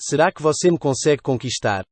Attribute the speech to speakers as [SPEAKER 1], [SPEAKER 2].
[SPEAKER 1] Será que você me consegue conquistar?